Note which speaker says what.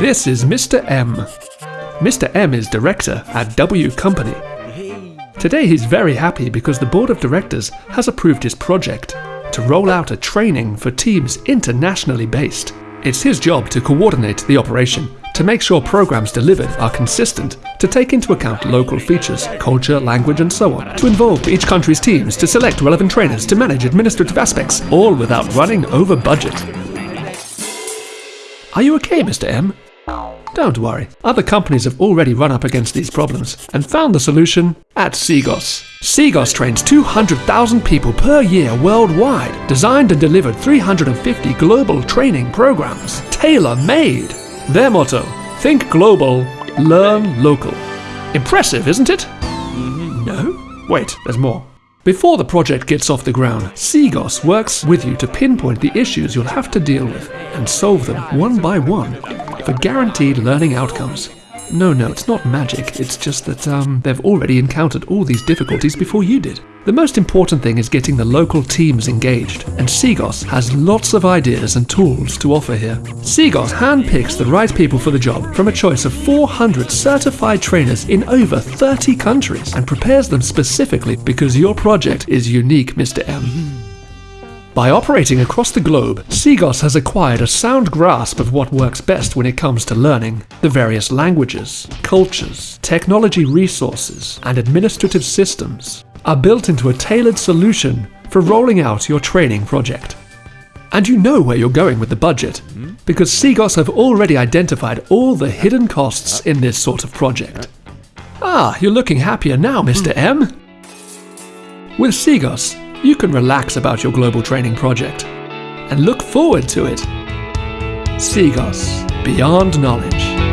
Speaker 1: This is Mr. M. Mr. M is director at W Company. Today he's very happy because the board of directors has approved his project to roll out a training for teams internationally based. It's his job to coordinate the operation, to make sure programs delivered are consistent, to take into account local features, culture, language, and so on, to involve each country's teams, to select relevant trainers, to manage administrative aspects, all without running over budget. Are you okay, Mr. M? Don't worry, other companies have already run up against these problems and found the solution at Cegos. Cegos trains 200,000 people per year worldwide, designed and delivered 350 global training programs, tailor-made. Their motto, think global, learn local. Impressive, isn't it? Mm-hmm. No? Wait, there's more. Before the project gets off the ground, Cegos works with you to pinpoint the issues you'll have to deal with and solve them one by one for guaranteed learning outcomes. No, no, it's not magic. It's just that um, they've already encountered all these difficulties before you did. The most important thing is getting the local teams engaged, and Cegos has lots of ideas and tools to offer here. Cegos handpicks the right people for the job from a choice of 400 certified trainers in over 30 countries and prepares them specifically because your project is unique, Mr. M. By operating across the globe, Cegos has acquired a sound grasp of what works best when it comes to learning. The various languages, cultures, technology resources, and administrative systems are built into a tailored solution for rolling out your training project. And you know where you're going with the budget, because Cegos have already identified all the hidden costs in this sort of project. Ah, you're looking happier now, Mr. M. With Cegos, you can relax about your global training project and look forward to it. Cegos, beyond knowledge.